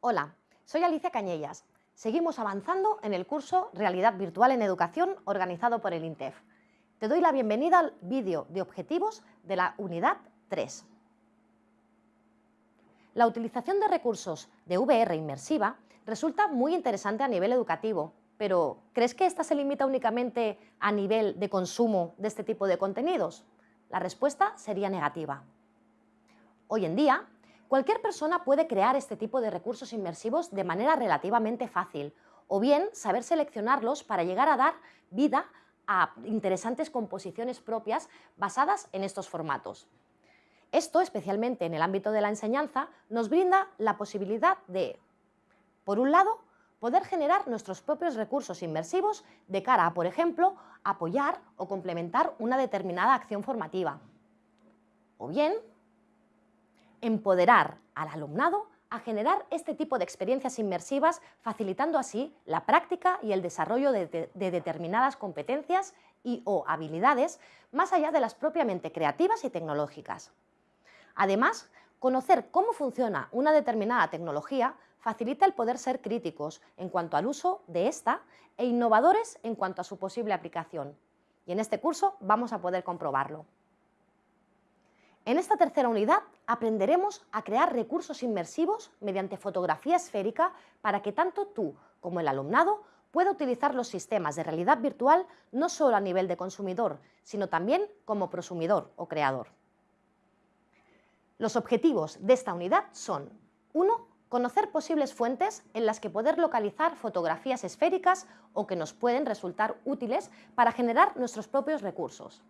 Hola, soy Alicia Cañellas. Seguimos avanzando en el curso Realidad Virtual en Educación organizado por el INTEF. Te doy la bienvenida al vídeo de objetivos de la unidad 3. La utilización de recursos de VR inmersiva resulta muy interesante a nivel educativo, pero ¿crees que esta se limita únicamente a nivel de consumo de este tipo de contenidos? La respuesta sería negativa. Hoy en día, Cualquier persona puede crear este tipo de recursos inmersivos de manera relativamente fácil o bien saber seleccionarlos para llegar a dar vida a interesantes composiciones propias basadas en estos formatos. Esto, especialmente en el ámbito de la enseñanza, nos brinda la posibilidad de, por un lado, poder generar nuestros propios recursos inmersivos de cara a, por ejemplo, apoyar o complementar una determinada acción formativa. O bien, empoderar al alumnado a generar este tipo de experiencias inmersivas, facilitando así la práctica y el desarrollo de, determinadas competencias y o habilidades, más allá de las propiamente creativas y tecnológicas. Además, conocer cómo funciona una determinada tecnología facilita el poder ser críticos en cuanto al uso de esta e innovadores en cuanto a su posible aplicación. Y en este curso vamos a poder comprobarlo. En esta tercera unidad aprenderemos a crear recursos inmersivos mediante fotografía esférica para que tanto tú como el alumnado pueda utilizar los sistemas de realidad virtual no solo a nivel de consumidor, sino también como prosumidor o creador. Los objetivos de esta unidad son 1. Conocer posibles fuentes en las que poder localizar fotografías esféricas o que nos pueden resultar útiles para generar nuestros propios recursos.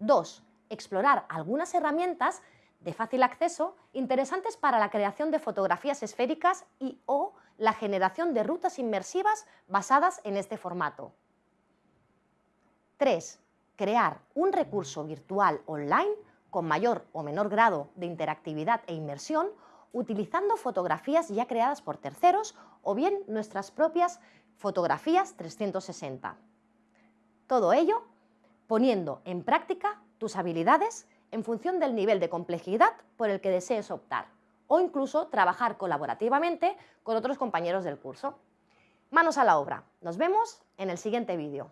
2 explorar algunas herramientas de fácil acceso interesantes para la creación de fotografías esféricas y o la generación de rutas inmersivas basadas en este formato. 3. Crear un recurso virtual online con mayor o menor grado de interactividad e inmersión utilizando fotografías ya creadas por terceros o bien nuestras propias fotografías 360. Todo ello poniendo en práctica tus habilidades en función del nivel de complejidad por el que desees optar o incluso trabajar colaborativamente con otros compañeros del curso. Manos a la obra. Nos vemos en el siguiente vídeo.